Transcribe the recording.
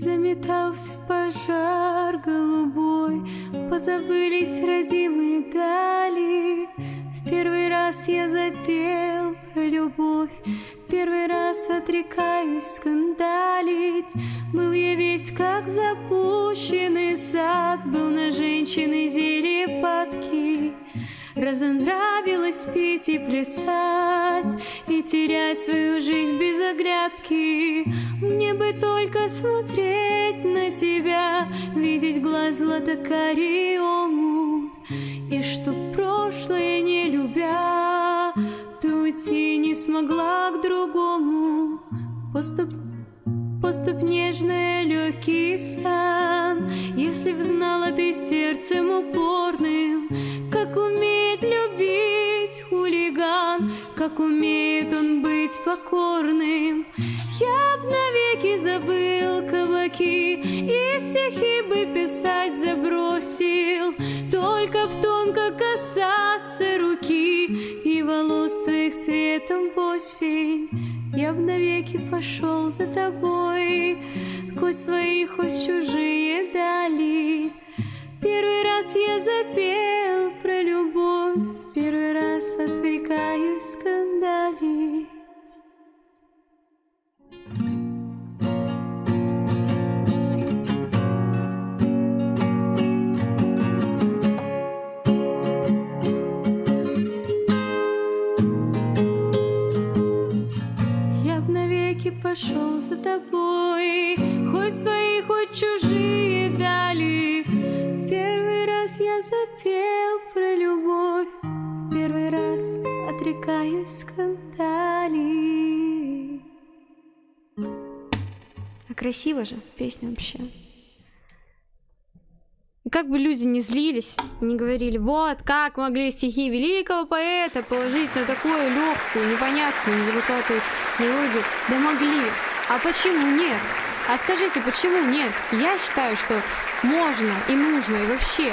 Разметался пожар голубой, Позабылись родимые дали. В первый раз я запел про любовь, первый раз отрекаюсь скандалить. Был я весь как запущенный сад, Был на женщины падки. Разонравилось пить и плясать И терять свою жизнь без оглядки. Мне бы только смотреть на тебя Видеть глаз златокарий омут И что прошлое не любя Ты уйти не смогла к другому. Поступ Поступ нежная, легкий стан Если б знала ты сердцем упорным Как умеет он быть покорным. Я б навеки забыл кабаки И стихи бы писать забросил. Только б тонко касаться руки И волос твоих цветом осень. Я б навеки пошел за тобой, Хоть свои, хоть чужие дали. Первый раз я запел про любовь, пошел за тобой, Хоть свои, хоть чужие дали. В первый раз я запел про любовь, В первый раз отрекаюсь скандалить. А красиво же песня вообще. Как бы люди не злились, не говорили, вот как могли стихи великого поэта положить на такую легкую, непонятную, незамысловатую мелодию. Да могли. А почему нет? А скажите, почему нет? Я считаю, что можно и нужно, и вообще